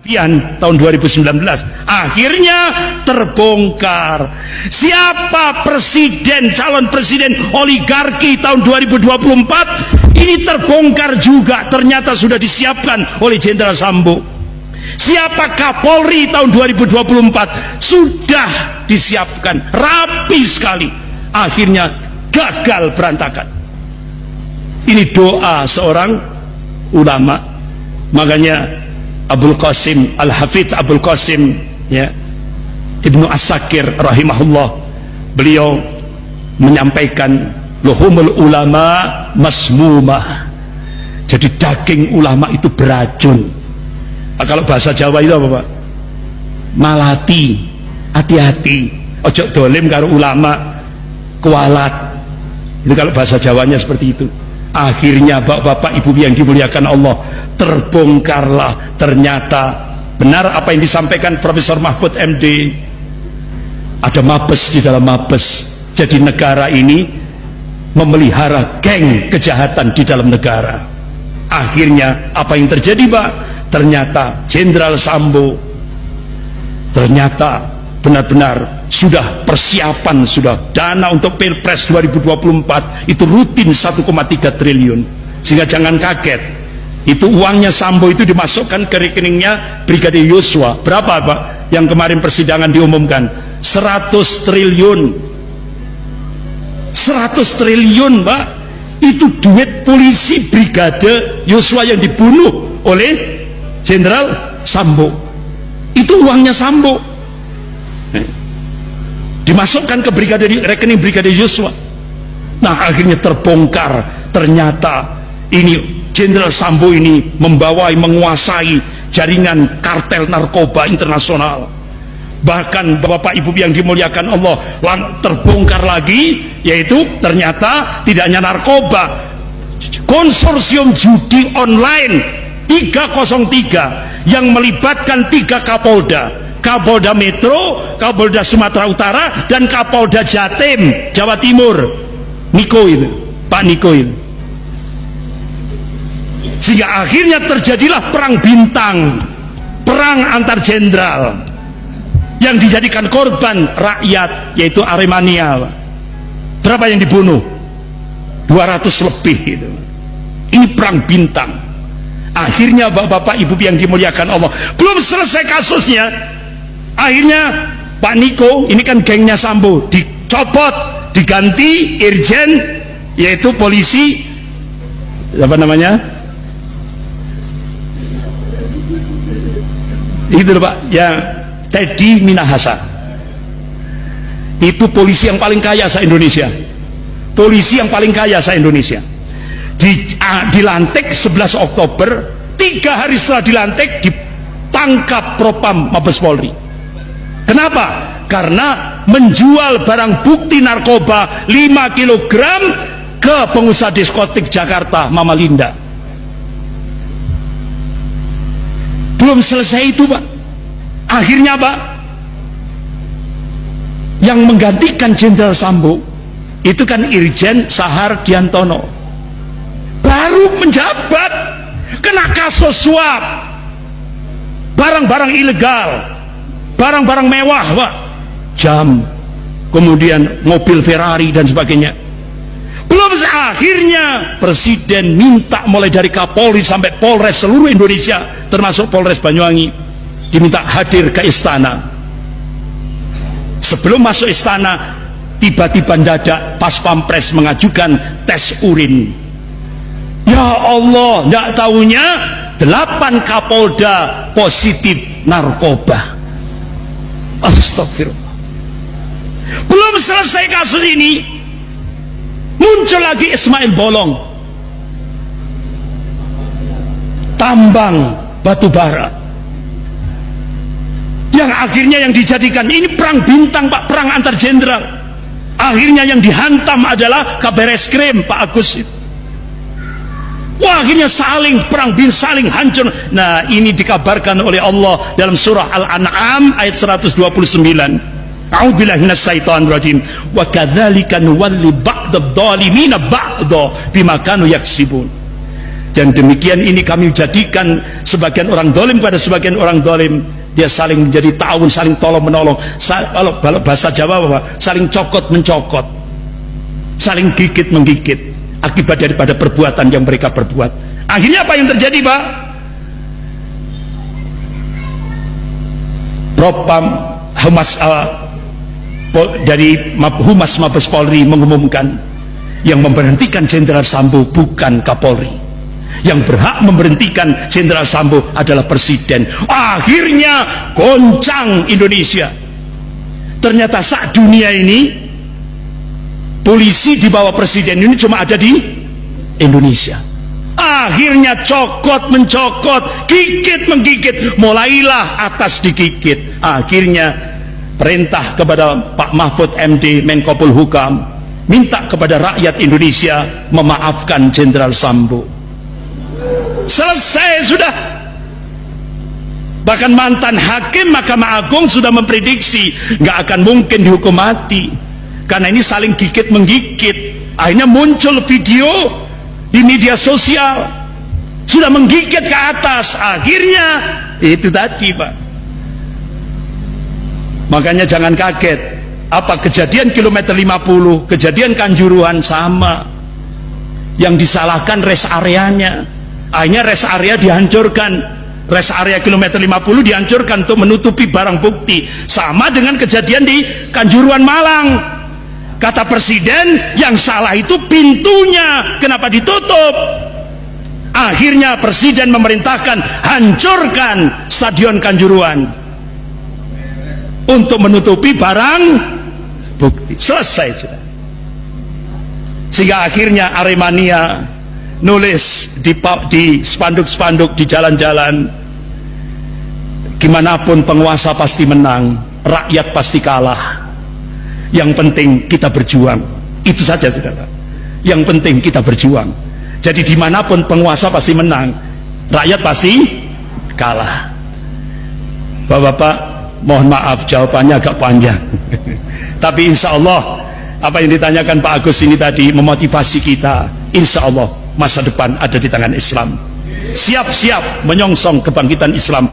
tahun 2019 akhirnya terbongkar. Siapa presiden calon presiden oligarki tahun 2024 ini terbongkar juga ternyata sudah disiapkan oleh Jenderal Sambo. Siapa Kapolri tahun 2024 sudah disiapkan rapi sekali. Akhirnya gagal berantakan. Ini doa seorang ulama. Makanya Abdul Qasim Al-Hafidh Abdul Qasim ya. Ibnu As-Sakir rahimahullah beliau menyampaikan luhumul ulama masmumah jadi daging ulama itu beracun. Nah, kalau bahasa Jawa itu apa Pak? malati. Hati-hati. Ojo dolim karo ulama. Kualat. Itu kalau bahasa Jawanya seperti itu akhirnya bapak-bapak ibu yang dimuliakan Allah terbongkarlah. Ternyata benar apa yang disampaikan Profesor Mahfud MD ada mabes di dalam mabes. Jadi negara ini memelihara geng kejahatan di dalam negara. Akhirnya apa yang terjadi Pak? Ternyata Jenderal Sambo ternyata benar-benar sudah persiapan sudah dana untuk pilpres 2024 itu rutin 1,3 triliun. Sehingga jangan kaget itu uangnya Sambo itu dimasukkan ke rekeningnya Brigadir Yosua. Berapa Pak yang kemarin persidangan diumumkan? 100 triliun. 100 triliun Pak. Itu duit polisi Brigade Yosua yang dibunuh oleh Jenderal Sambo. Itu uangnya Sambo dimasukkan ke brigadir rekening brigadir Yosua. Nah akhirnya terbongkar. Ternyata ini Jenderal Sambo ini membawai menguasai jaringan kartel narkoba internasional. Bahkan bapak ibu yang dimuliakan Allah terbongkar lagi yaitu ternyata tidak hanya narkoba. Konsorsium judi online 303 yang melibatkan tiga kapolda Kapolda Metro, Kapolda Sumatera Utara dan Kapolda Jatim Jawa Timur. Niko itu Pak Niko itu. Sehingga akhirnya terjadilah perang bintang perang antar jenderal yang dijadikan korban rakyat yaitu Aremania berapa yang dibunuh? 200 lebih itu. Ini perang bintang. Akhirnya bapak-bapak ibu yang dimuliakan Allah. Belum selesai kasusnya akhirnya Pak Niko ini kan gengnya Sambo dicopot diganti Irjen yaitu polisi apa namanya? Itu Pak ya Teddy Minahasa. Itu polisi yang paling kaya se Indonesia. Polisi yang paling kaya se Indonesia. Di, uh, dilantik 11 Oktober tiga hari setelah dilantik ditangkap Propam Mabes Polri Kenapa? Karena menjual barang bukti narkoba 5 kg ke pengusaha diskotik Jakarta, Mama Linda. Belum selesai itu, Pak. Akhirnya, Pak, yang menggantikan Jenderal Sambo itu kan Irjen Sahar Diantono. Baru menjabat kena kasus suap barang-barang ilegal barang-barang mewah pak jam kemudian mobil Ferrari dan sebagainya. Belum akhirnya presiden minta mulai dari Kapolri sampai Polres seluruh Indonesia termasuk Polres Banyuwangi diminta hadir ke istana. Sebelum masuk istana tiba-tiba dadak pas pampres mengajukan tes urin. Ya Allah tidak tahunya delapan Kapolda positif narkoba Astagfirullah. Belum selesai kasus ini, muncul lagi Ismail Bolong. Tambang batu bara. Yang akhirnya yang dijadikan ini perang bintang Pak, perang antar jenderal. Akhirnya yang dihantam adalah kabar eskrim Pak Agus itu. Wah, akhirnya saling perang bin saling hancur. Nah, ini dikabarkan oleh Allah dalam surah Al-An'am ayat 129. A'udzubillahi minasyaitonir rajim. Wa kadzalika nuwalli ba'dadh dhalimina ba'dha bima kanu yaksibun. dan demikian ini kami jadikan sebagian orang dolim pada sebagian orang dolim dia saling menjadi tahun saling tolong menolong kalau bahasa Jawa apa? saling cokot mencokot saling gigit menggigit akibat daripada perbuatan yang mereka perbuat. Akhirnya apa yang terjadi Pak? Propam Humas uh, dari Humas Mabes Polri mengumumkan yang memberhentikan Jenderal Sambo bukan Kapolri. Yang berhak memberhentikan Jenderal Sambo adalah presiden. Akhirnya goncang Indonesia. Ternyata saat dunia ini polisi di bawah presiden ini cuma ada di Indonesia. Akhirnya cokot mencokot gigit menggigit mulailah atas digigit. Akhirnya perintah kepada Pak Mahfud MD Menkopul Hukam minta kepada rakyat Indonesia memaafkan Jenderal Sambo. Selesai sudah. Bahkan mantan hakim Mahkamah Agung sudah memprediksi nggak akan mungkin dihukum mati karena ini saling gigit menggigit. Akhirnya muncul video di media sosial. Sudah menggigit ke atas. Akhirnya itu tadi Pak. Makanya jangan kaget. Apa kejadian kilometer 50 kejadian kanjuruhan sama. Yang disalahkan rest areanya. Akhirnya rest area dihancurkan. Rest area kilometer 50 dihancurkan untuk menutupi barang bukti. Sama dengan kejadian di Kanjuruan Malang kata presiden yang salah itu pintunya. Kenapa ditutup? Akhirnya presiden memerintahkan hancurkan stadion Kanjuruan untuk menutupi barang bukti. Selesai sudah. Sehingga akhirnya Aremania nulis di spanduk-spanduk di jalan-jalan gimana pun penguasa pasti menang rakyat pasti kalah yang penting kita berjuang. Itu saja saudara. Yang penting kita berjuang. Jadi di mana pun penguasa pasti menang rakyat pasti kalah. Bapak-bapak mohon maaf jawabannya agak panjang. Tapi insya Allah apa yang ditanyakan Pak Agus ini tadi memotivasi kita insya Allah masa depan ada di tangan Islam. Siap-siap menyongsong kebangkitan Islam